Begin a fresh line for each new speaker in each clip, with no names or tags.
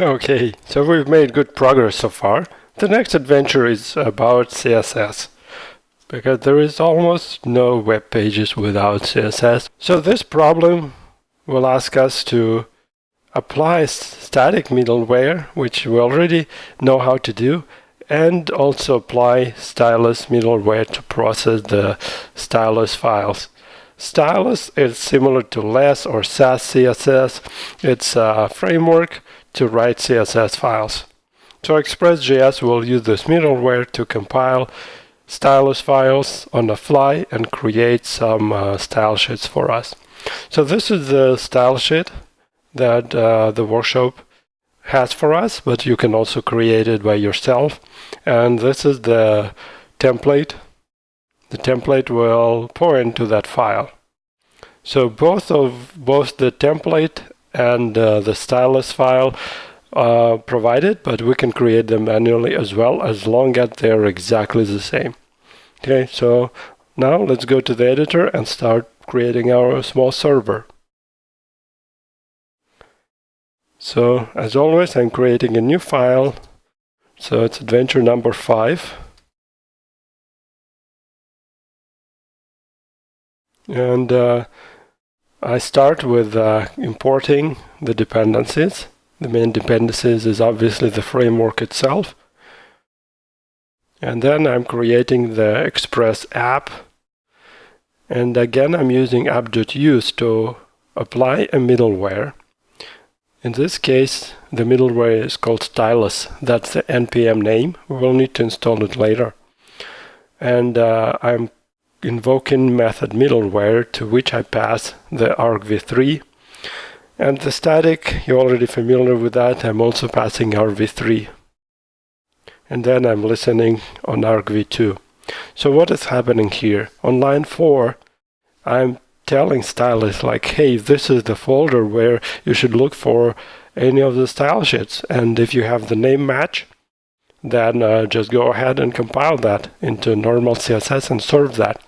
Okay, so we've made good progress so far. The next adventure is about CSS because there is almost no web pages without CSS. So this problem will ask us to apply static middleware, which we already know how to do, and also apply stylus middleware to process the stylus files. Stylus is similar to Less or Sass CSS. It's a framework to write CSS files. So Express.js will use this middleware to compile stylus files on the fly and create some uh, style sheets for us. So this is the style sheet that uh, the workshop has for us, but you can also create it by yourself. And this is the template. The template will point to that file. So both of both the template and uh, the stylus file uh, provided, but we can create them manually as well, as long as they're exactly the same. Okay, so now let's go to the editor and start creating our small server. So as always, I'm creating a new file. So it's adventure number five. And uh, I start with uh, importing the dependencies. The main dependencies is obviously the framework itself. And then I'm creating the Express app. And again, I'm using app.use to apply a middleware. In this case, the middleware is called Stylus. That's the NPM name. We will need to install it later. And uh, I'm invoking method middleware to which I pass the argv3. And the static, you're already familiar with that. I'm also passing argv3. And then I'm listening on argv2. So what is happening here? On line 4, I'm telling stylus like, hey, this is the folder where you should look for any of the style sheets. And if you have the name match, then uh, just go ahead and compile that into normal CSS and serve that.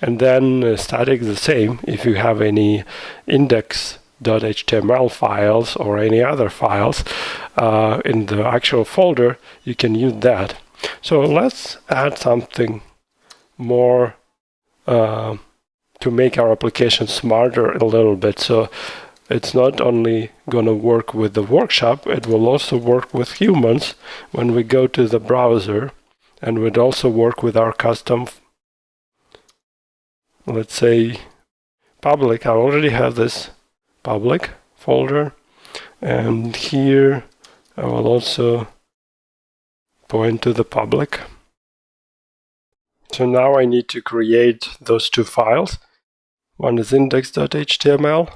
And then uh, static the same. If you have any index.html files or any other files uh, in the actual folder, you can use that. So let's add something more uh, to make our application smarter a little bit. So it's not only going to work with the workshop, it will also work with humans when we go to the browser and would also work with our custom, let's say, public. I already have this public folder and here I will also point to the public. So now I need to create those two files. One is index.html,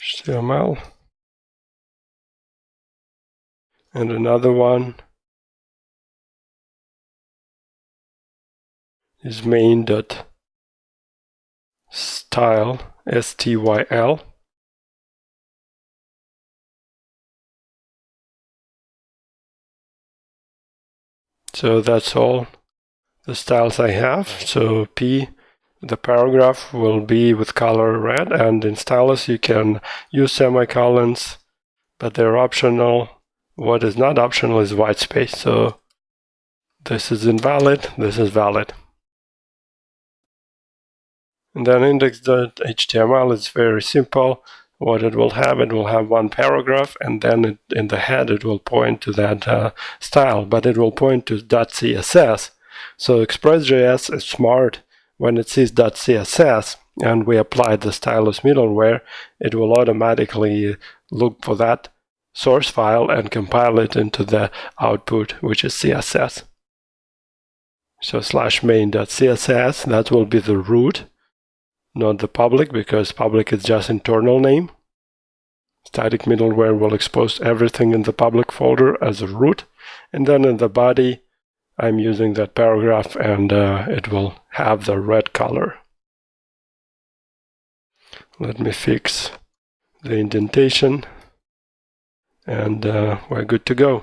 HTML, and another one is main.styl, S-T-Y-L. So that's all the styles I have. So P the paragraph will be with color red and in stylus you can use semicolons but they're optional what is not optional is white space so this is invalid this is valid and then index.html is very simple. What it will have it will have one paragraph and then it, in the head it will point to that uh, style but it will point to .css so express.js is smart. When it sees .css and we apply the stylus middleware, it will automatically look for that source file and compile it into the output, which is CSS. So slash main.css, that will be the root, not the public, because public is just internal name. Static middleware will expose everything in the public folder as a root. And then in the body, I'm using that paragraph and uh, it will have the red color. Let me fix the indentation and uh, we're good to go.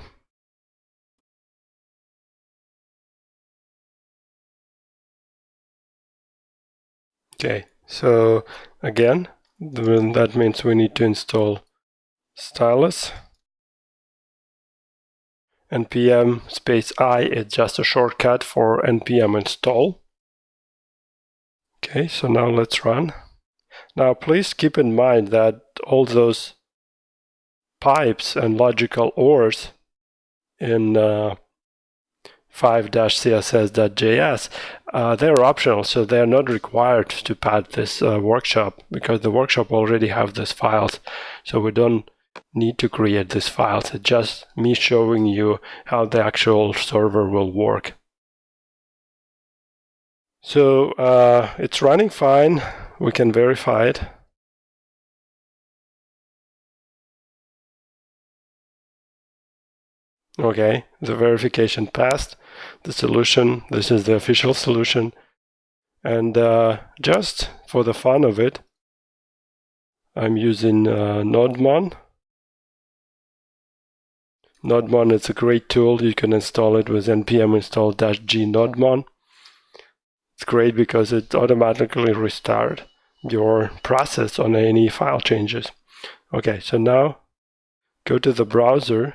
Okay, so again, that means we need to install Stylus. npm space i is just a shortcut for npm install. Okay, so now let's run. Now please keep in mind that all those pipes and logical ORs in uh, 5-css.js, uh, they're optional, so they're not required to pad this uh, workshop because the workshop already have these files. So we don't need to create these files. It's just me showing you how the actual server will work. So uh, it's running fine. We can verify it. Okay, the verification passed. The solution, this is the official solution. And uh, just for the fun of it, I'm using uh, Nodemon. Nodemon is a great tool. You can install it with npm install-g nodemon. It's great because it automatically restart your process on any file changes. Okay, so now go to the browser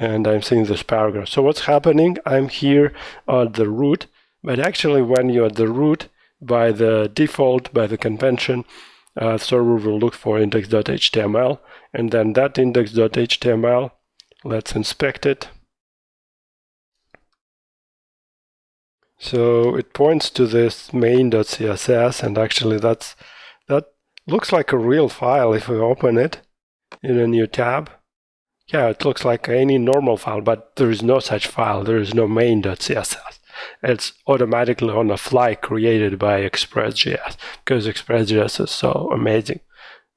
and I'm seeing this paragraph. So what's happening? I'm here at the root, but actually when you're at the root, by the default, by the convention, uh, server will look for index.html, and then that index.html, let's inspect it. So it points to this main.css, and actually that's that looks like a real file if we open it in a new tab. Yeah, it looks like any normal file, but there is no such file. There is no main.css. It's automatically on the fly created by Express.js because Express.js is so amazing.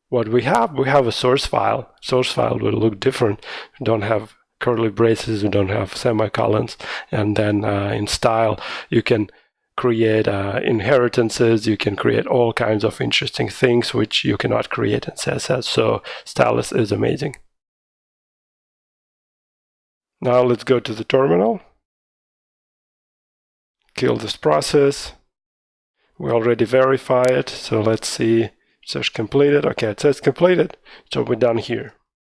What we have, we have a source file. Source file will look different. We don't have curly braces, we don't have semicolons. And then uh, in style, you can create uh, inheritances, you can create all kinds of interesting things which you cannot create in CSS. So stylus is amazing. Now let's go to the terminal. Kill this process. We already verify it, so let's see. Search completed. Okay, it says completed, so we're done here.